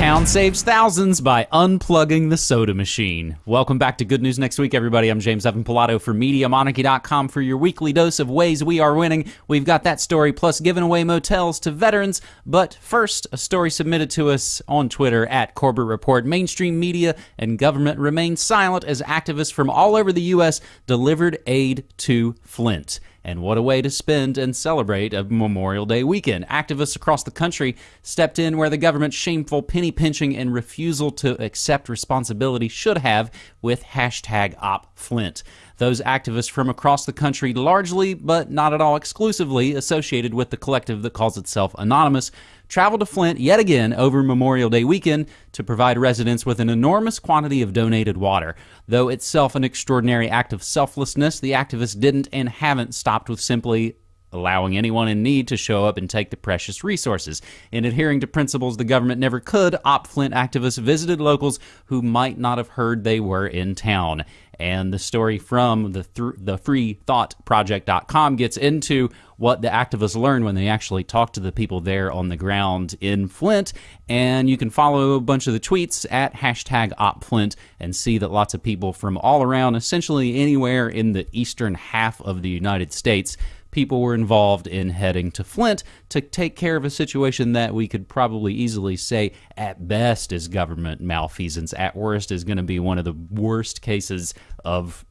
town saves thousands by unplugging the soda machine. Welcome back to Good News Next Week, everybody. I'm James Evan Pilato for MediaMonarchy.com for your weekly dose of ways we are winning. We've got that story plus giving away motels to veterans. But first, a story submitted to us on Twitter at Corbett Report. Mainstream media and government remain silent as activists from all over the U.S. delivered aid to Flint. And what a way to spend and celebrate a Memorial Day weekend. Activists across the country stepped in where the government's shameful penny pinching and refusal to accept responsibility should have with hashtag OpFlint. Those activists from across the country, largely but not at all exclusively associated with the collective that calls itself Anonymous, traveled to Flint yet again over Memorial Day weekend to provide residents with an enormous quantity of donated water. Though itself an extraordinary act of selflessness, the activists didn't and haven't stopped with simply allowing anyone in need to show up and take the precious resources. In adhering to principles the government never could, Op Flint activists visited locals who might not have heard they were in town. And the story from the th- the freethoughtproject.com gets into what the activists learned when they actually talked to the people there on the ground in Flint. And you can follow a bunch of the tweets at hashtag OpFlint and see that lots of people from all around, essentially anywhere in the eastern half of the United States, people were involved in heading to Flint to take care of a situation that we could probably easily say at best is government malfeasance, at worst is going to be one of the worst cases of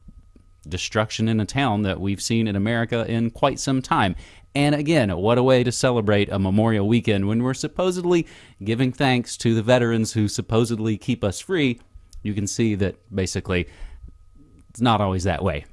destruction in a town that we've seen in America in quite some time. And again, what a way to celebrate a Memorial Weekend when we're supposedly giving thanks to the veterans who supposedly keep us free. You can see that basically it's not always that way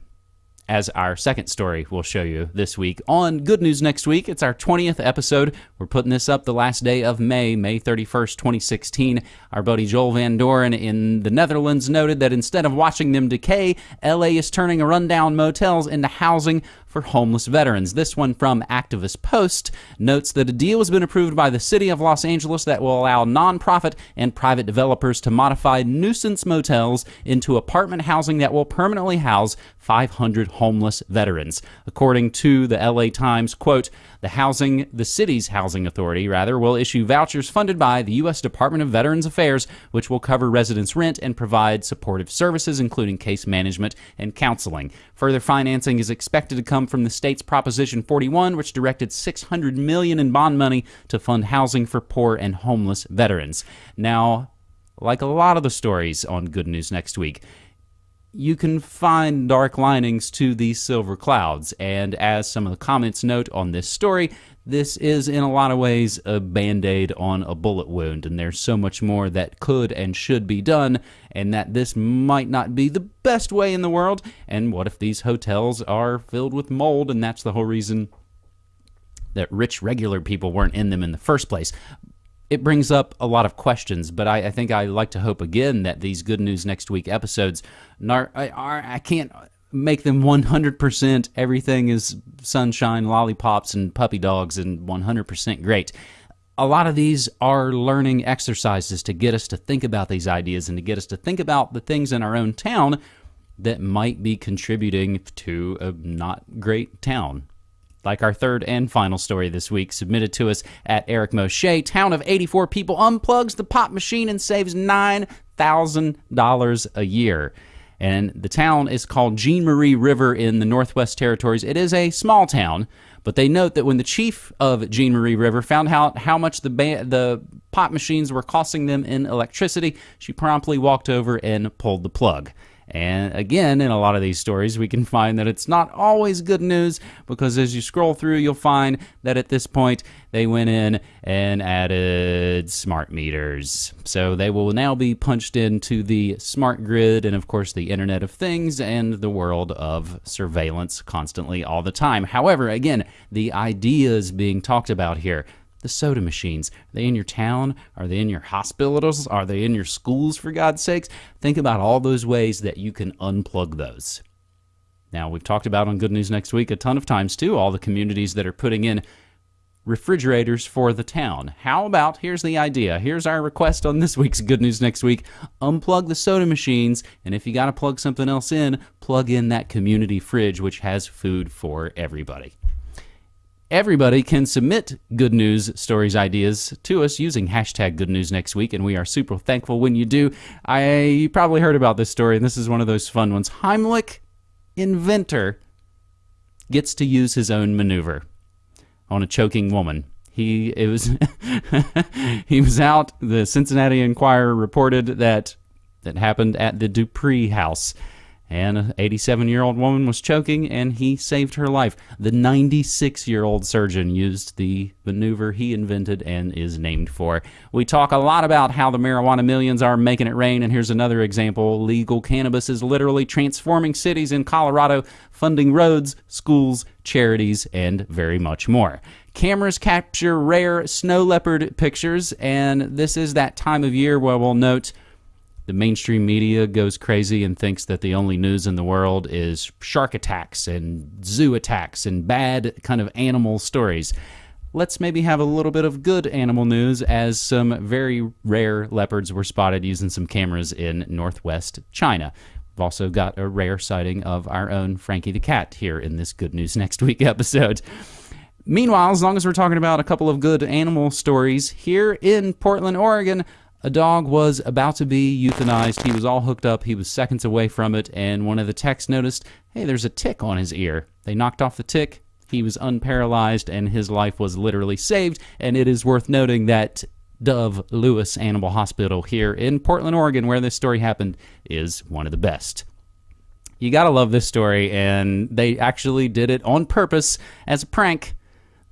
as our second story we'll show you this week on Good News Next Week. It's our 20th episode. We're putting this up the last day of May, May 31st, 2016. Our buddy Joel Van Doren in the Netherlands noted that instead of watching them decay, LA is turning rundown motels into housing for homeless veterans. This one from Activist Post notes that a deal has been approved by the City of Los Angeles that will allow nonprofit and private developers to modify nuisance motels into apartment housing that will permanently house 500 homeless veterans. According to the LA Times, quote, the housing, the city's housing authority, rather, will issue vouchers funded by the U.S. Department of Veterans Affairs, which will cover residents' rent and provide supportive services, including case management and counseling. Further financing is expected to come from the state's Proposition 41, which directed 600 million in bond money to fund housing for poor and homeless veterans. Now, like a lot of the stories on Good News Next Week, you can find dark linings to these silver clouds. And as some of the comments note on this story, this is in a lot of ways a band aid on a bullet wound, and there's so much more that could and should be done, and that this might not be the best way in the world. And what if these hotels are filled with mold, and that's the whole reason that rich regular people weren't in them in the first place? It brings up a lot of questions, but I, I, think I like to hope again that these Good News Next Week episodes are, are I can't make them 100% everything is sunshine, lollipops, and puppy dogs and 100% great. A lot of these are learning exercises to get us to think about these ideas and to get us to think about the things in our own town that might be contributing to a not great town like our third and final story this week, submitted to us at Eric Moshe. Town of 84 people unplugs the pop machine and saves $9,000 a year. And the town is called Jean Marie River in the Northwest Territories. It is a small town, but they note that when the chief of Jean Marie River found out how much the ba- the machines were costing them in electricity, she promptly walked over and pulled the plug. And again, in a lot of these stories, we can find that it's not always good news because as you scroll through, you'll find that at this point they went in and added smart meters. So they will now be punched into the smart grid and, of course, the Internet of Things and the world of surveillance constantly all the time. However, again, the ideas being talked about here the soda machines. Are they in your town? Are they in your hospitals? Are they in your schools, for God's sakes? Think about all those ways that you can unplug those. Now, we've talked about on Good News Next Week a ton of times, too, all the communities that are putting in refrigerators for the town. How about, here's the idea. Here's our request on this week's Good News Next Week unplug the soda machines, and if you got to plug something else in, plug in that community fridge, which has food for everybody Everybody can submit good news stories ideas to us using hashtag good news next week, and we are super thankful when you do. I you probably heard about this story, and this is one of those fun ones. Heimlich, inventor, gets to use his own maneuver on a choking woman. He it was he was out. The Cincinnati Enquirer reported that that happened at the Deupree house and an 87 year old woman was choking and he saved her life. The 96 year old surgeon used the maneuver he invented and is named for. We talk a lot about how the marijuana millions are making it rain, and here's another example. Legal cannabis is literally transforming cities in Colorado, funding roads, schools, charities, and very much more. Cameras capture rare snow leopard pictures, and this is that time of year where we'll note the mainstream media goes crazy and thinks that the only news in the world is shark attacks and zoo attacks and bad kind of animal stories. Let's maybe have a little bit of good animal news as some very rare leopards were spotted using some cameras in northwest China. We've also got a rare sighting of our own Frankie the cat here in this Good News Next Week episode. Meanwhile, as long as we're talking about a couple of good animal stories, here in Portland, Oregon, a dog was about to be euthanized. He was all hooked up. He was seconds away from it, and one of the techs noticed, hey, there's a tick on his ear. They knocked off the tick. He was unparalyzed, and his life was literally saved. And it is worth noting that Dove Lewis Animal Hospital here in Portland, Oregon, where this story happened, is one of the best. You gotta love this story, and they actually did it on purpose as a prank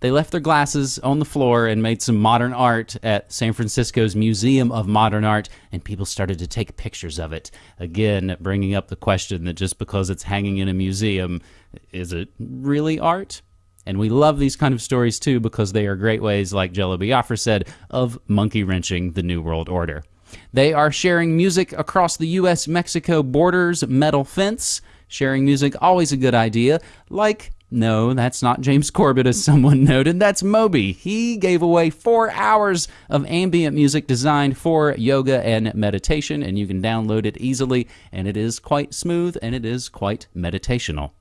they left their glasses on the floor and made some modern art at San Francisco's Museum of Modern Art, and people started to take pictures of it. Again, bringing up the question that just because it's hanging in a museum, is it really art? And we love these kind of stories too because they are great ways, like Jello Biafra said, of monkey wrenching the New World Order. They are sharing music across the U.S. Mexico borders metal fence. Sharing music, always a good idea, like no, that's not James Corbett, as someone noted. That's Moby. He gave away four hours of ambient music designed for yoga and meditation, and you can download it easily, and it is quite smooth and it is quite meditational.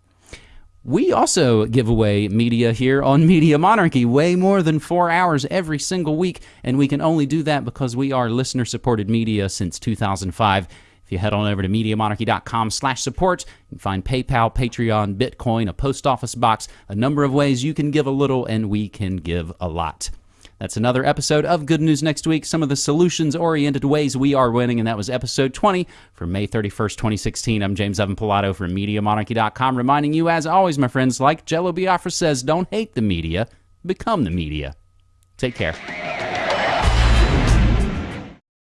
We also give away media here on Media Monarchy, way more than four hours every single week, and we can only do that because we are listener supported media since 2005. You head on over to MediaMonarchy.com slash support, you can find PayPal, Patreon, Bitcoin, a post office box, a number of ways you can give a little and we can give a lot. That's another episode of Good News Next Week, some of the solutions oriented ways we are winning, and that was episode 20 for May 31st, 2016. I'm James Evan Pilato from MediaMonarchy.com, reminding you, as always, my friends, like Jello Biafra says, don't hate the media, become the media. Take care.